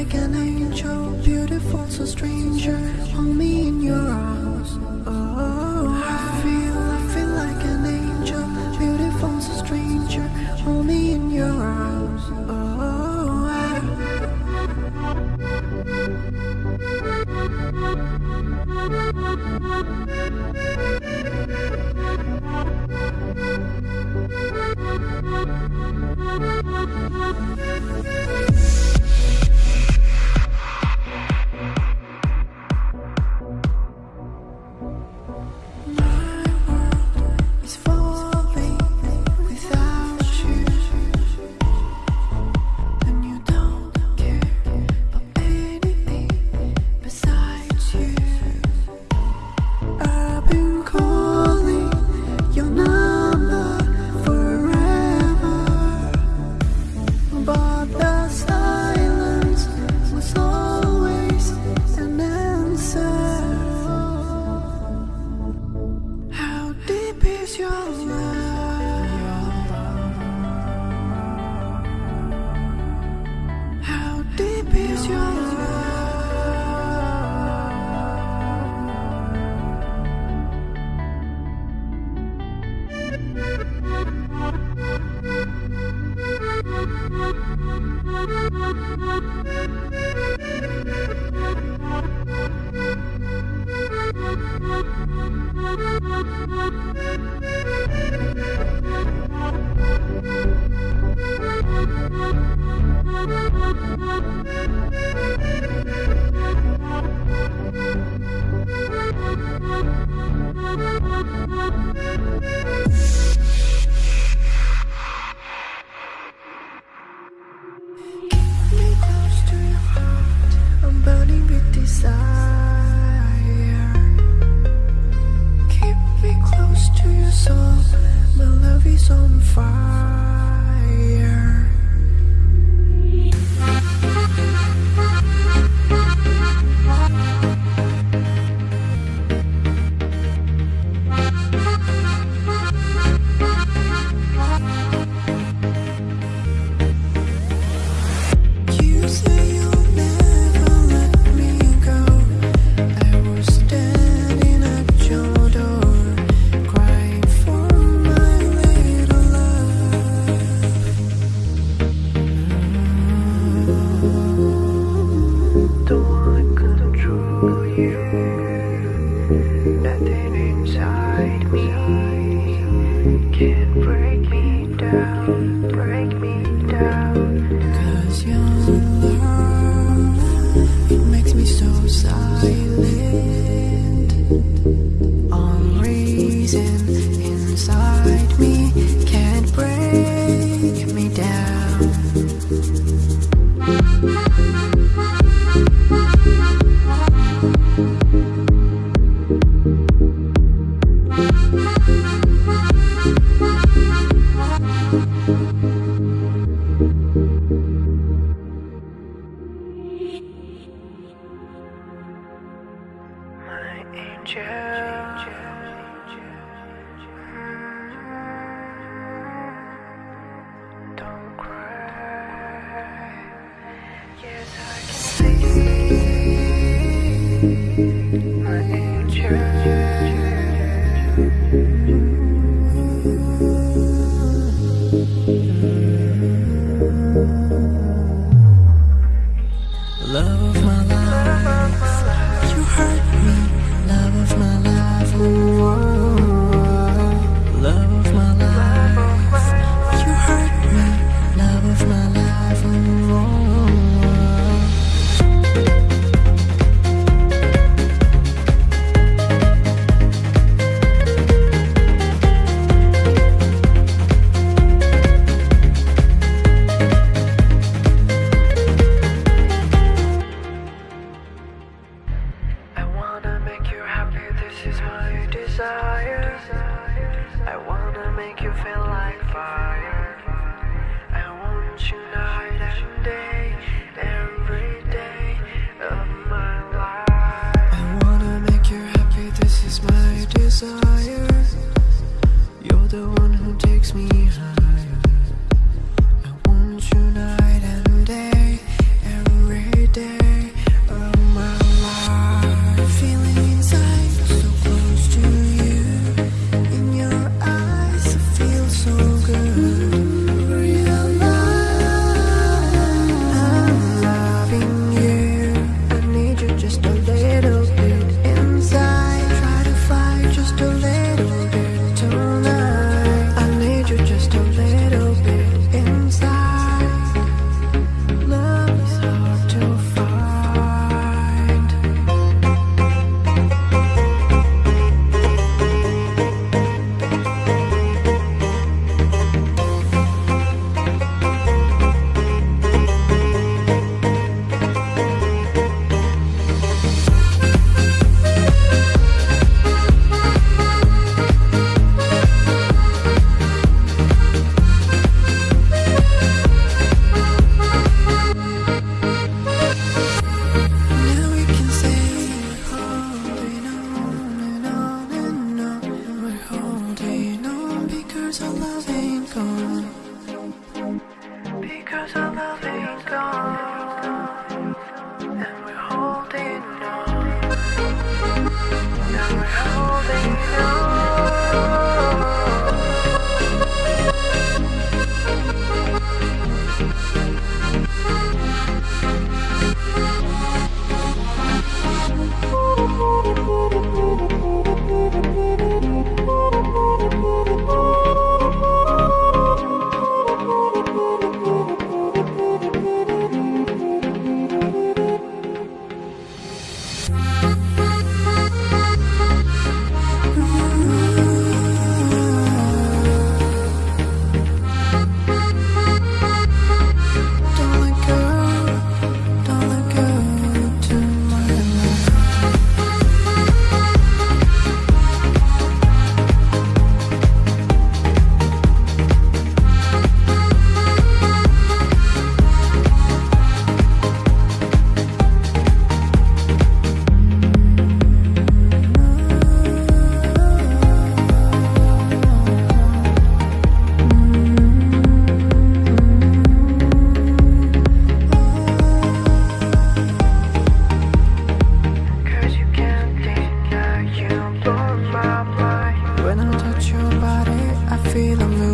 like an angel, beautiful, so stranger. Hold me in your arms. My you.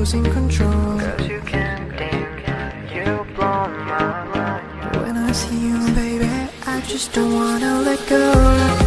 losing control. Cause you can't deny, you blow my mind. When I see you baby, I just don't wanna let go.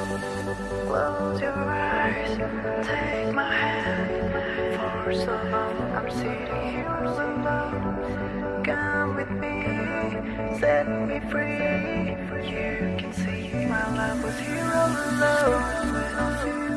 Close your eyes, take my hand. For so long, I'm sitting here alone. Come with me, set me free. For you can see my love was here all alone.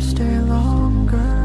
stay longer.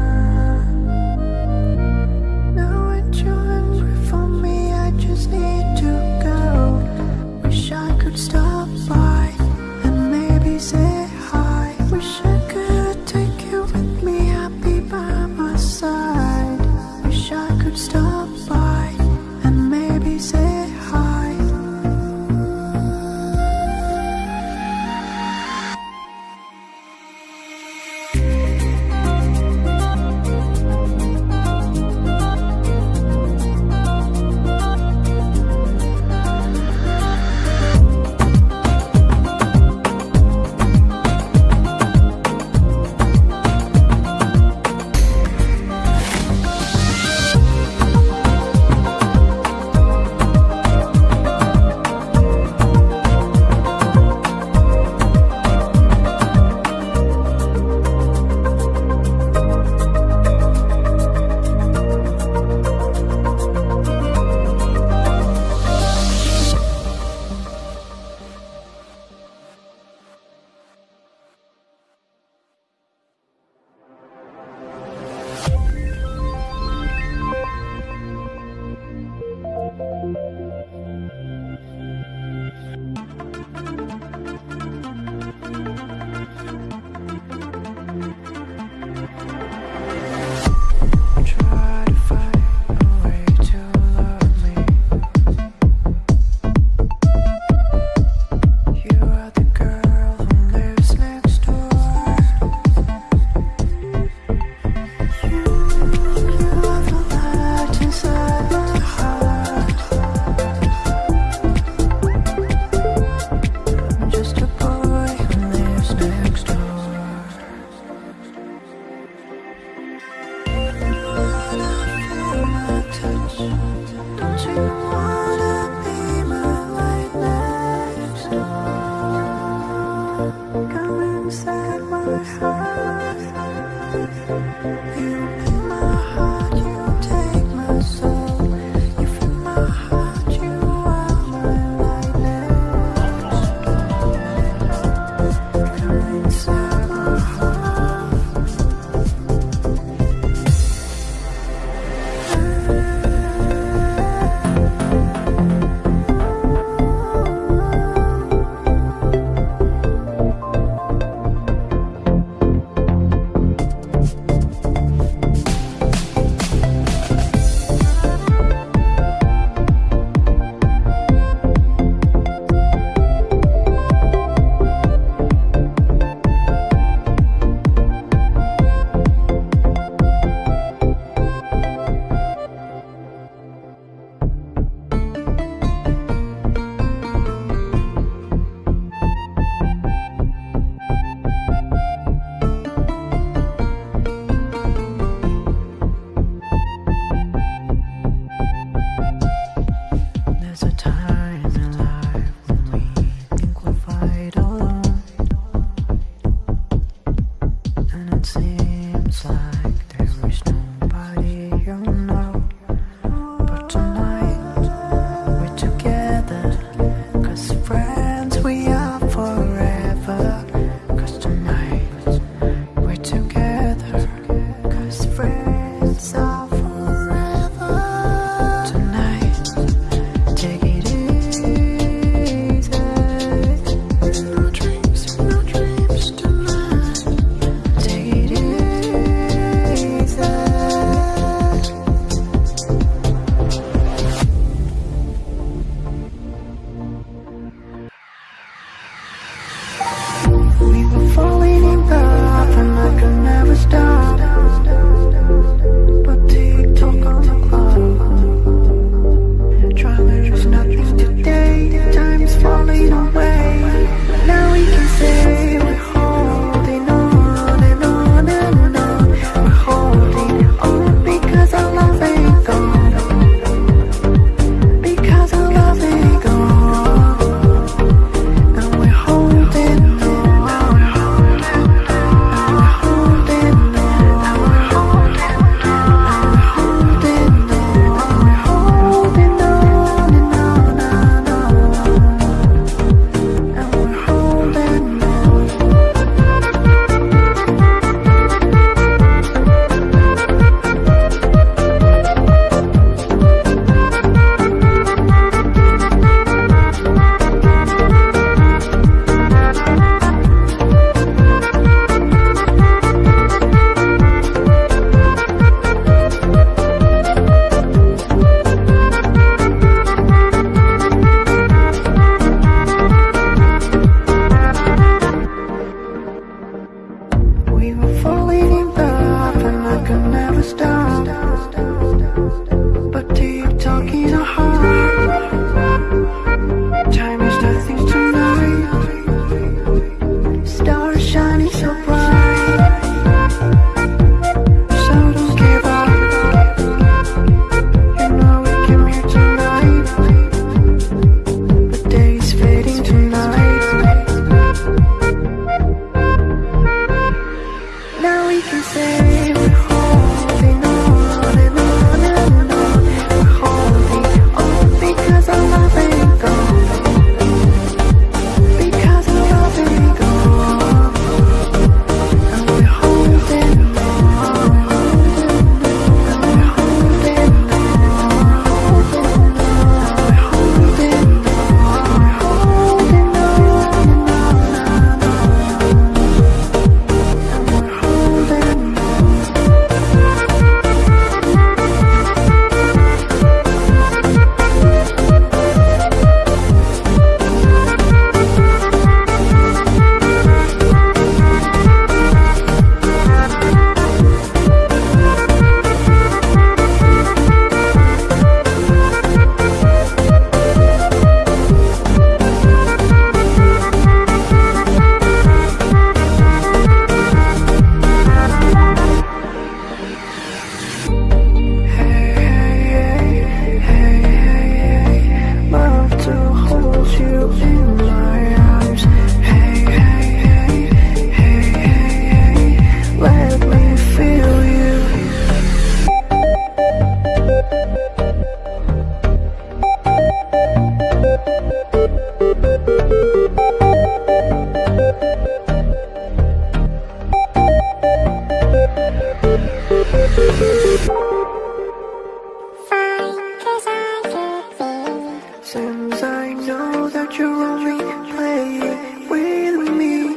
know that you're only playing with me.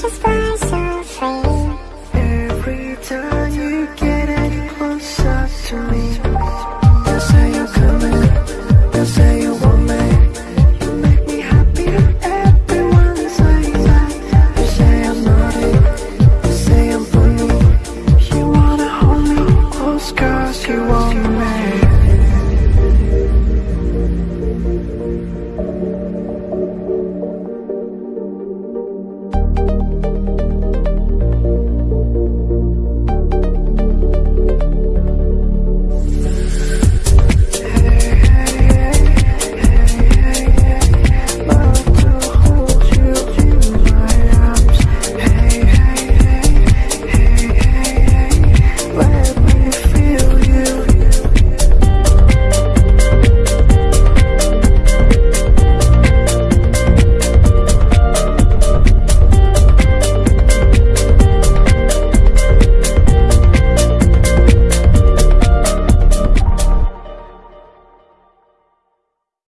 Just